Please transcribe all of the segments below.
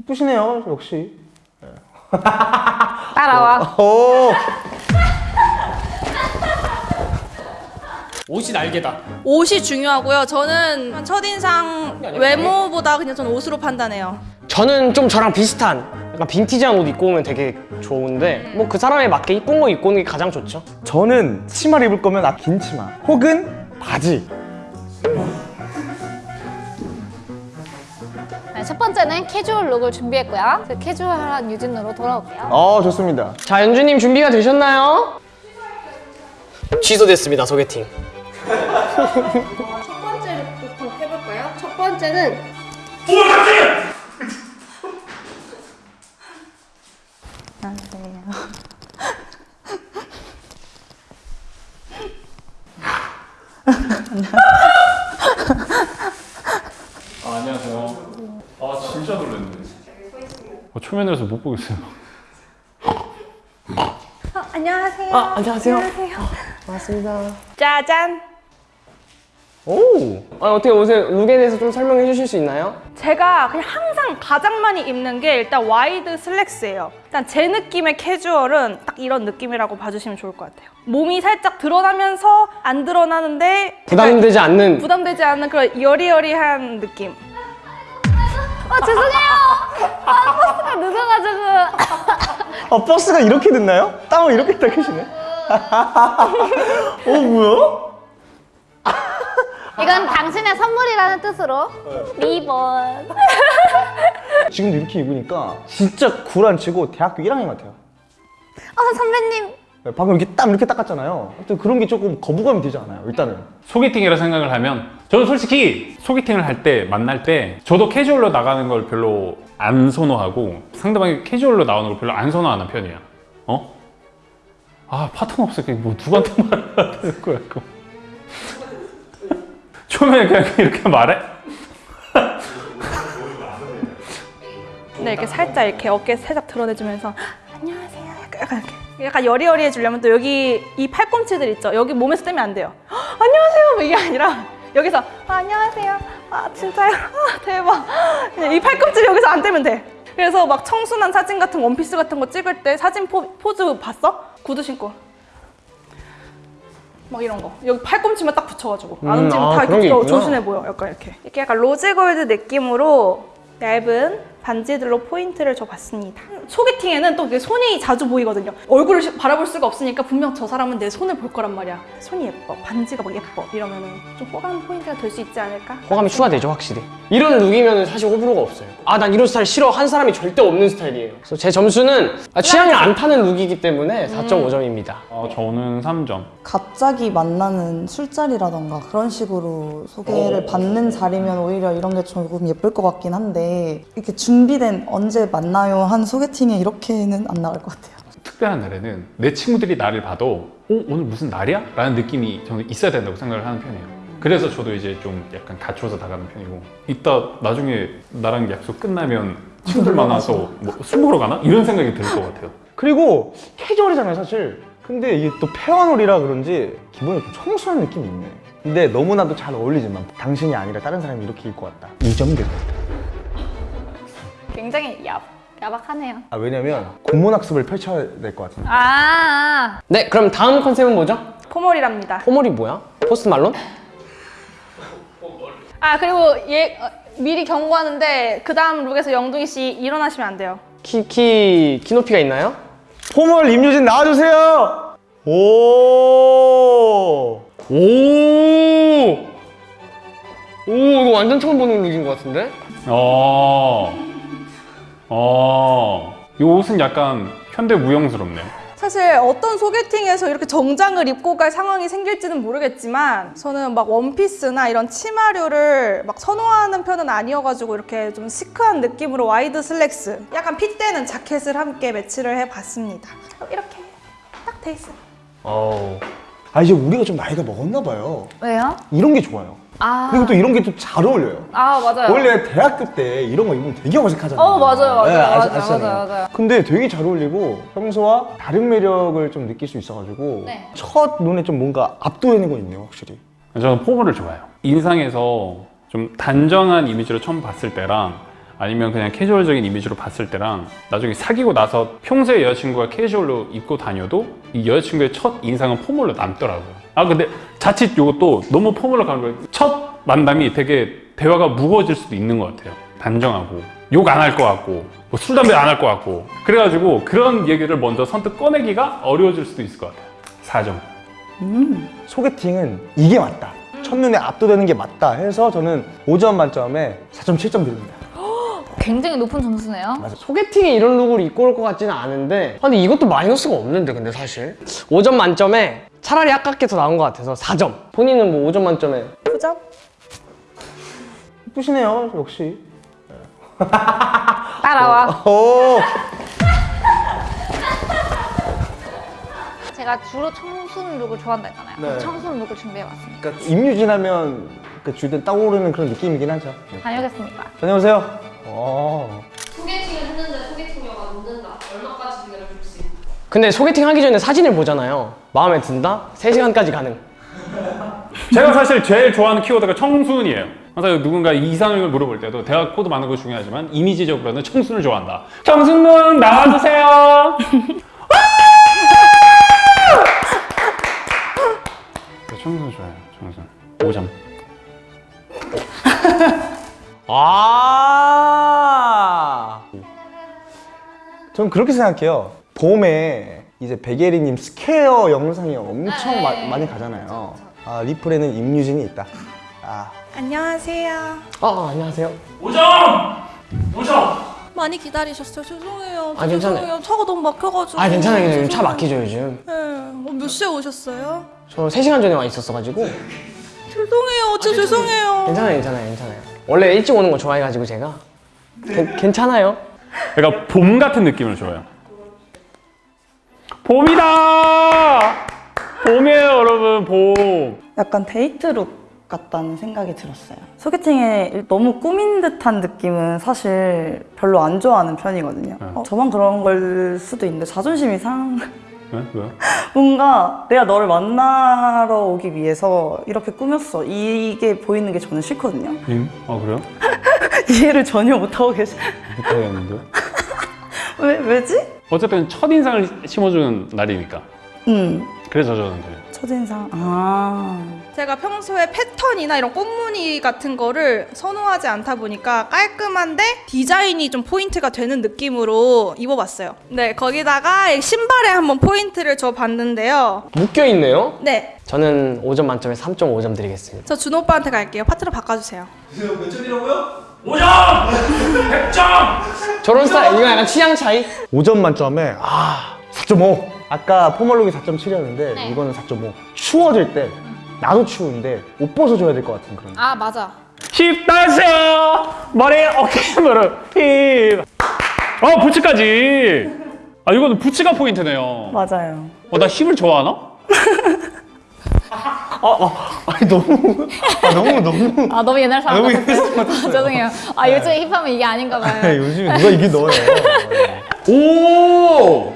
예쁘시네요 역시 따라와. 오 옷이 날개다. 옷이 중요하고요. 저는 첫인상 외모보다 그냥 저는 옷으로 판단해요. 저는 좀 저랑 비슷한 약간 빈티지한 옷 입고 오면 되게 좋은데 뭐 그 사람에 맞게 이쁜 거 입고 오는 게 가장 좋죠 저는 치마를 입을 거면 아, 긴 치마 혹은 바지 네, 첫 번째는 캐주얼 look을 준비했고요. 그 캐주얼한 유진으로 돌아올게요. 어 좋습니다 자 연주님 준비가 되셨나요? 취소됐습니다 소개팅 첫 번째부터 해볼까요? 첫 번째는 아, 안녕하세요. 아 진짜 놀랐네. 어, 초면이라서 못 보겠어요. 안녕하세요. 아 안녕하세요 반갑습니다 짜잔. 오 아, 어떻게 옷의 look에 대해서 좀 설명해 주실 수 있나요? 제가 그냥 항상 가장 많이 입는 게 일단 wide 슬랙스예요. 일단 제 느낌의 캐주얼은 딱 이런 느낌이라고 봐주시면 좋을 것 같아요. 몸이 살짝 드러나면서 안 드러나는데 부담되지 않는 부담되지 않는 그런 여리여리한 느낌. 아, 죄송해요. 아, 버스가. 아 버스가 이렇게 됐나요? 땀을 이렇게 닦으시네 어 뭐야? 이건 당신의 선물이라는 뜻으로 리본. 지금도 이렇게 입으니까 진짜 굴안 치고 대학교 1학년 같아요 어, 선배님. 네, 방금 이렇게 땀 이렇게 닦았잖아요 하여튼 그런 게 조금 거부감이 되지 않아요 일단은 소개팅이라 생각을 하면 저는 솔직히 소개팅을 할 때 만날 때 저도 캐주얼로 나가는 걸 별로 안 선호하고 상대방이 캐주얼로 나오는 걸 별로 안 선호하는 편이야. 어? 아 파트너 없으니까 뭐 누구한테 말해야 되는 거야 이거. 처음에 그냥 이렇게 말해? 네, 이렇게 살짝 이렇게 어깨 살짝 드러내주면서 안녕하세요. 약간, 이렇게. 약간 여리여리해지려면 또 여기 이 팔꿈치들 있죠. 여기 몸에서 떼면 안 돼요. 안녕하세요. 뭐 이게 아니라 여기서 아, 안녕하세요. 아 진짜요? 아, 대박. 그냥 이 팔꿈치 여기서 안 떼면 돼. 그래서 막 청순한 사진 같은 원피스 같은 거 찍을 때 사진 포, 포즈 봤어? 구두 신고. 막 이런 거 여기 팔꿈치만 딱 붙여가지고 안 음, 움직이면 아, 다 이렇게. 조신해 보여 약간 이렇게 이렇게 약간 rose gold 느낌으로 얇은 반지들로 포인트를 줘봤습니다. 소개팅에는 또 손이 자주 보이거든요. 얼굴을 시- 바라볼 수가 없으니까 분명 저 사람은 내 손을 볼 거란 말이야. 손이 예뻐 반지가 막 예뻐 이러면은 좀 호감 포인트가 될 수 있지 않을까? 호감이 추가되죠 확실히. 이런 look이면 사실 호불호가 없어요. 아 난 이런 스타일 싫어. 한 사람이 절대 없는 스타일이에요. 그래서 제 점수는 아, 취향이 안 타는 look이기 때문에 4.5점입니다. 어, 저는 3점. 갑자기 만나는 술자리라던가 그런 식으로 소개를 받는 자리면 오히려 이런 게 조금 예쁠 것 같긴 한데 이렇게 준비된 언제 만나요 한 소개팅에 이렇게는 안 나갈 것 같아요. 특별한 날에는 내 친구들이 나를 봐도 어? 오늘 무슨 날이야? 라는 느낌이 저는 있어야 된다고 생각을 하는 편이에요 그래서 저도 이제 좀 약간 갖춰서 나가는 편이고 이따 나중에 나랑 약속 끝나면 친구들 만나서 뭐술 먹으러 가나? 이런 생각이 들 것 같아요 그리고 캐주얼이잖아요 사실 근데 이게 또 페어놀이라 그런지 기본에 좀 청순한 느낌이 있네 근데 너무나도 잘 어울리지만 당신이 아니라 다른 사람이 이렇게 입고 왔다 2점 될것 같아 굉장히 야, 야박하네요. 아 왜냐면 국문학습을 펼쳐야 될 것 같은데 아, 네 그럼 다음 컨셉은 뭐죠? formal이랍니다 formal이 뭐야? 포스트 말론? 아 그리고 얘 어, 미리 경고하는데 그 다음 룩에서 영둥이 씨 일어나시면 안 돼요 키, 키, 키 높이가 있나요? formal 임유진 나와주세요 오 오! 오, 이거 완전 처음 보는 룩인 것 같은데? 어... 어... 이 옷은 약간 현대 무용스럽네. 사실 어떤 소개팅에서 이렇게 정장을 입고 갈 상황이 생길지는 모르겠지만 저는 막 원피스나 이런 치마류를 막 선호하는 편은 아니어가지고 이렇게 좀 시크한 느낌으로 와이드 슬랙스 약간 fit되는 자켓을 함께 매치를 해봤습니다. 이렇게 딱 돼 있어요. 아 이제 우리가 좀 나이가 먹었나 봐요. 왜요? 이런 게 좋아요 아, 그리고 또 이런 게 또 잘 어울려요 아 맞아요. 원래 대학교 때 이런 거 입으면 되게 어색하잖아요 어, 맞아요, 맞아요, 네, 맞아요, 아시잖아요. 맞아요, 맞아요. 근데 되게 잘 어울리고 평소와 다른 매력을 좀 느낄 수 있어가지고 네. 첫 눈에 좀 뭔가 압도되는 거 있네요 확실히 저는 포멀을 좋아해요 인상에서 좀 단정한 이미지로 처음 봤을 때랑 아니면 그냥 캐주얼적인 이미지로 봤을 때랑 나중에 사귀고 나서 평소에 여자친구가 캐주얼로 입고 다녀도 이 여자친구의 첫 인상은 포멀로 남더라고요. 아 근데 자칫 이것도 너무 포멀로 가는 거예요. 첫 만남이 되게 대화가 무거워질 수도 있는 것 같아요. 단정하고 욕 안 할 것 같고 뭐 술 담배 안 할 것 같고 그래가지고 그런 얘기를 먼저 선뜻 꺼내기가 어려워질 수도 있을 것 같아요. 4점. 소개팅은 이게 맞다. 첫눈에 압도되는 게 맞다 해서 저는 5점 만점에 4.7점 드립니다. 굉장히 높은 점수네요. 소개팅에 이런 룩을 입고 올 것 같지는 않은데 아, 근데 이것도 마이너스가 없는데 근데 사실 5점 만점에 차라리 아깝게 더 나온 것 같아서 4점 본인은 뭐 5점 만점에 9점? 예쁘시네요, 역시. 따라와. 오, 제가 주로 청순 룩을 좋아한다 했잖아요. 네. 청순 룩을 준비해봤습니다. 그러니까 임유진 하면 그 주된 떠오르는 그런 느낌이긴 하죠. 네. 다녀오겠습니다. 다녀오세요. 어. 소개팅을 했는데 소개팅녀가 늦는다. 얼마까지 기다려줄 수 있나? 근데 소개팅 하기 전에 사진을 보잖아요 마음에 든다? 3시간까지 가능 제가 사실 제일 좋아하는 키워드가 청순이에요. 항상 누군가 이상형을 물어볼 때도 대화 코드 많은 거 중요하지만 이미지적으로는 청순을 좋아한다. 청순군 나와주세요. 네, 청순 좋아요. 청순. 5점. 아 저는 그렇게 생각해요. 봄에 이제 백예리님 스퀘어 영상이 엄청 마- 많이 가잖아요. 아, 리플에는 임유진이 있다. 아, 안녕하세요. 아, 안녕하세요 많이 기다리셨어요. 죄송해요. 아, 괜찮아요. 죄송해요. 차가 너무 막혀가지고. 아 괜찮아요 괜찮아요 차. 막히죠 요즘 네. 어, 몇 시에 오셨어요? 저 3시간 전에 와 있었어가지고 죄송해요. 진짜 죄송해요. 괜찮아요 괜찮아요 괜찮아요 원래 일찍 오는 거 좋아해가지고 제가 괜- 괜찮아요 그러니까 봄 같은 느낌을 줘요. 봄이다. 봄이에요, 여러분. 봄. 약간 데이트룩 같다는 생각이 들었어요. 소개팅에 너무 꾸민 듯한 느낌은 사실 별로 안 좋아하는 편이거든요. 어, 저만 그런 걸 수도 있는데 자존심이 상. 네? 뭔가 내가 너를 만나러 오기 위해서 이렇게 꾸몄어. 이게 보이는 게 저는 싫거든요. 님? 아 그래요? 이해를 전혀 못하고 계시. 못하겠는데. 왜 왜지? 어쨌든 첫 인상을 심어주는 날이니까. 음 그래서 저는 그래요. 첫인상. 아 제가 평소에 패턴이나 이런 꽃무늬 같은 거를 선호하지 않다 보니까 깔끔한데 디자인이 좀 포인트가 되는 느낌으로 입어봤어요. 네, 거기다가 이 신발에 한번 포인트를 줘 봤는데요. 묶여있네요 네, 저는 5점 만점에 3.5점 드리겠습니다 저 준호 오빠한테 갈게요. 파트너 바꿔주세요. 저런 스타일 이거 약간 취향 차이? 5점 만점에 아, 4.5. 아까 포멀룩이 4.7이었는데 네. 이거는 4.5. 추워질 때 나도 추운데 옷 벗어줘야 될 것 같은 그런. 아 맞아. 힙 다세요. 머리 어깨 무릎 힙. 어 부츠까지. 아 이거는 부츠가 포인트네요. 맞아요. 어 나 힙을 좋아하나? 아니 너무 아 너무 너무. 아 너무 옛날 사람 너무. 옛날 사람 같았어요. 죄송해요. 아 요즘 힙하면 이게 아닌가 아, 봐요. 요즘 누가 이게 넣어요. 오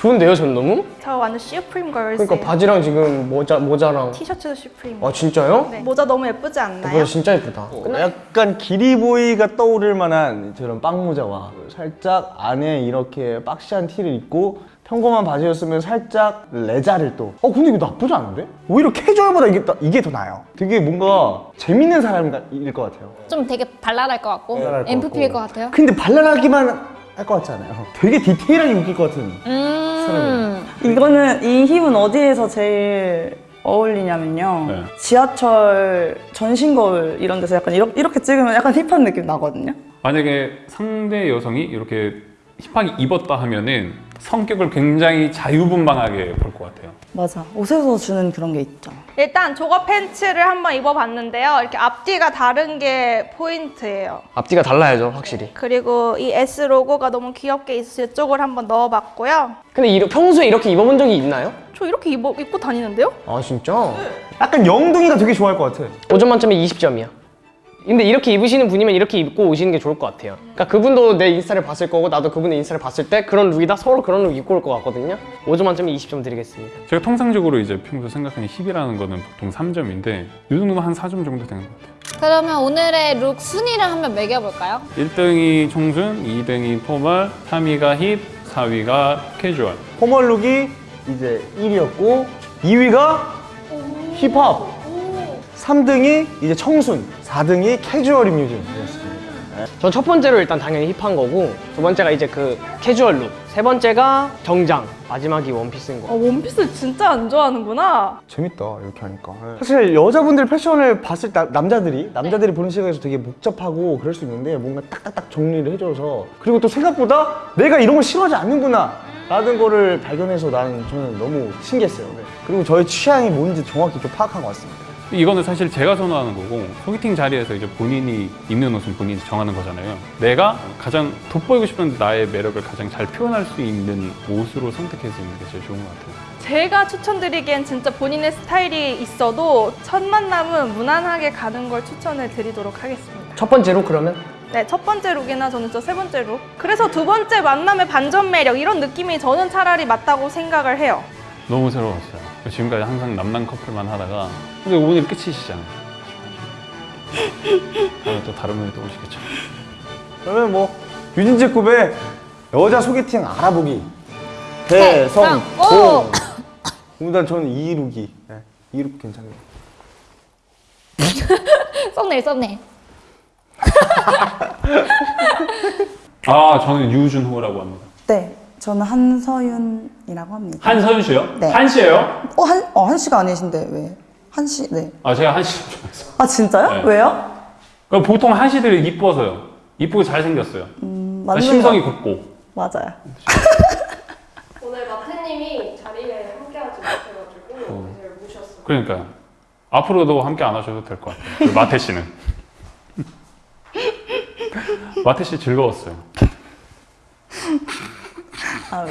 좋은데요 전 너무? 저 완전 슈프림 걸스예요. 그러니까 바지랑 지금 모자, 모자랑 티셔츠도 슈프림. 아 진짜요? 네. 모자 너무 예쁘지 않나요? 모자 진짜 예쁘다 약간 기리보이가 떠오를 만한 저런 빵 모자와 살짝 안에 이렇게 박시한 티를 입고 평범한 바지였으면 살짝 레자를 또. 어 근데 이거 나쁘지 않은데? 오히려 캐주얼보다 이게 더- 이게 더 나아요. 되게 뭔가 재밌는 사람일 것 같아요. 좀 되게 발랄할 것 같고 같고. 것 같아요. 근데 발랄하기만 할 것 같지 않아요? 되게 디테일하게 웃길 것 같은. 음. 이거는 이 힙은 어디에서 제일 어울리냐면요. 네. 지하철 전신 거울 이런 데서 약간 이렇게, 이렇게 찍으면 약간 힙한 느낌 나거든요. 만약에 상대 여성이 이렇게 힙하게 입었다 하면은 성격을 굉장히 자유분방하게 볼 것 같아요. 맞아. 옷에서 주는 그런 게 있죠. 일단 조거 팬츠를 한번 입어봤는데요. 이렇게 앞뒤가 다른 게 포인트예요. 앞뒤가 달라야죠 확실히 그리고 이 S 로고가 너무 귀엽게 있어서 이쪽을 한번 넣어봤고요. 근데 이러, 평소에 이렇게 입어본 적이 있나요? 저 이렇게 입어, 입고 다니는데요? 아 진짜? 약간 영둥이가 되게 좋아할 것 같아. 5점 만점에 20점이야 근데 이렇게 입으시는 분이면 이렇게 입고 오시는 게 좋을 것 같아요. 그러니까 그분도 내 인스타를 봤을 거고 나도 그분의 인스타를 봤을 때 그런 룩이다 서로 그런 룩 입고 올 것 같거든요. 5점 만점에 20점 드리겠습니다. 제가 통상적으로 이제 평소 생각하는 hip이라는 거는 보통 3점인데 이 정도면 한 4점 정도 되는 것 같아요. 그러면 오늘의 룩 순위를 한번 매겨볼까요? 1등이 청순, 2등이 formal, 3위가 힙, 4위가 캐주얼. formal 룩이 이제 1위였고 2위가 힙합 3등이 이제 청순 4등이 캐주얼 임유진이었습니다 전 첫 번째로 일단 당연히 힙한 거고 두 번째가 이제 그 캐주얼 룩, 세 번째가 정장, 마지막이 원피스인 아, 거. 원피스 진짜 안 좋아하는구나. 재밌다 이렇게 하니까 사실 여자분들 패션을 봤을 때 남자들이 남자들이 보는 시각에서 되게 복잡하고 그럴 수 있는데 뭔가 딱딱딱 정리를 해줘서 그리고 또 생각보다 내가 이런 걸 싫어하지 않는구나 라는 거를 발견해서 나는 저는 너무 신기했어요 네. 그리고 저의 취향이 뭔지 정확히 좀 파악한 것 같습니다 이거는 사실 제가 선호하는 거고 소개팅 자리에서 이제 본인이 입는 옷은 본인이 정하는 거잖아요. 내가 가장 돋보이고 싶은 나의 매력을 가장 잘 표현할 수 있는 옷으로 선택해서 입는 게 제일 좋은 것 같아요. 제가 추천드리기엔 진짜 본인의 스타일이 있어도 첫 만남은 무난하게 가는 걸 추천을 드리도록 하겠습니다. 첫 번째로 그러면 네, 첫 번째 룩이나 저는 저 세 번째 룩. 그래서 두 번째 만남의 반전 매력 이런 느낌이 저는 차라리 맞다고 생각을 해요. 너무 새로웠어요. 지금까지 항상 남남 커플만 하다가 근데 오늘 끝이시잖아요. 다음에 또 다른 분이 또 오시겠죠. 그러면 뭐 유진제 급의 여자 소개팅 알아보기 대성공 오! 일단 저는 이 룩이 네, 이룩 괜찮아요 썸네일 썸네일 아 저는 유준호라고 합니다. 네, 저는 한서윤이라고 합니다. 한서윤 씨요? 네. 한 씨예요? 어, 한, 어, 한 씨가 아니신데 왜? 한 씨, 네. 아 제가 한 씨. 좋아해서. 아, 진짜요? 네. 왜요? 그러니까 보통 한 씨들이 이뻐서요. 이쁘고 잘생겼어요. 음, 아, 맞는 심성이 거- 곱고. 맞아요. 오늘 마태님이 자리에 함께하지 못해가지고 이제 모셨어요. 그러니까요. 앞으로도 함께 안 하셔도 될 것 같아요. 그 마태 씨는. 마태 씨 즐거웠어요. 아,